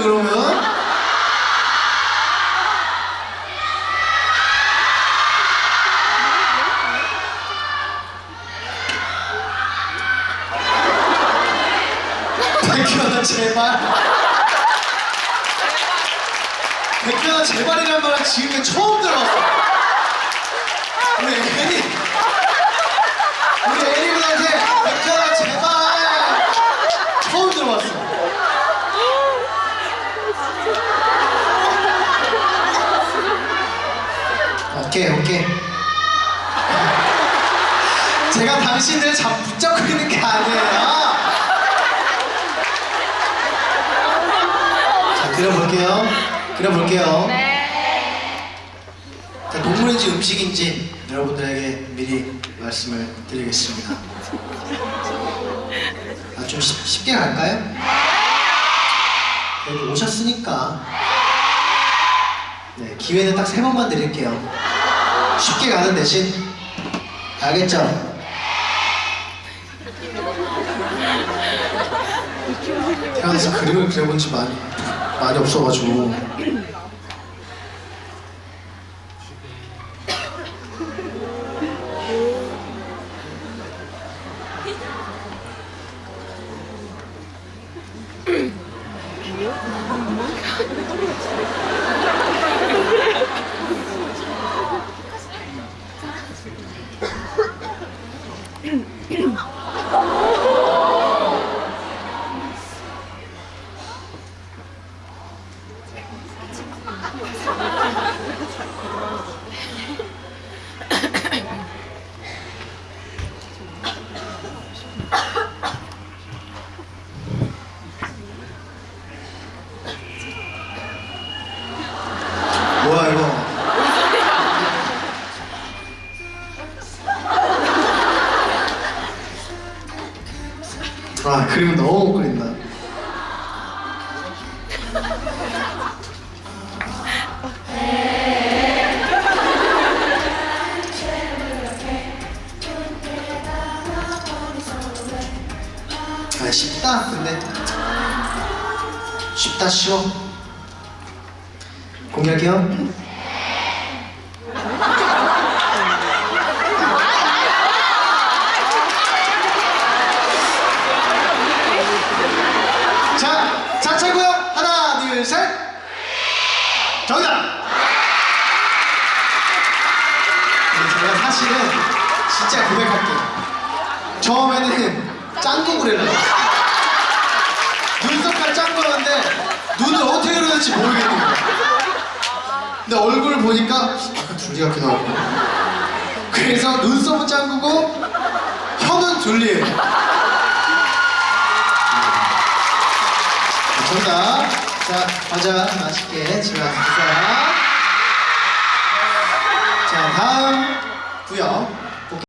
거예요 그러면? 백현아 제발 백현아 제발이란 말은 지금 처음 들어봤어 우리 오케이 오케이. 제가 당신을 잡 붙잡고 있는 게 아니에요. 자 그려볼게요. 그려볼게요. 자, 동물인지 음식인지 여러분들에게 미리 말씀을 드리겠습니다. 아, 좀 쉽, 쉽게 갈까요? 여기 오셨으니까. 네, 기회는 딱 세 번만 드릴게요 쉽게 가는 대신 알겠죠? 태어나서 그림을 그려본 지 많이, 많이 없어가지고 아 그림 너무 못 그린다. 아 쉽다 근데. 쉽다 쉬워. 공약이요? 자, 자차고요. 하나, 둘, 셋. 정답. 네, 제가 사실은 진짜 고백할게요. 처음에는 짱구. 눈썹까지 짠 거였는데 눈을 어떻게 될지 모르겠는 거야. 근데 얼굴 보니까 약간 둘리 같기도 하고. 그래서 눈썹은 짱구고 혀는 둘리예요. 정답. 자, 과자 맛있게 집에 가서 드세요. 자, 다음 구역.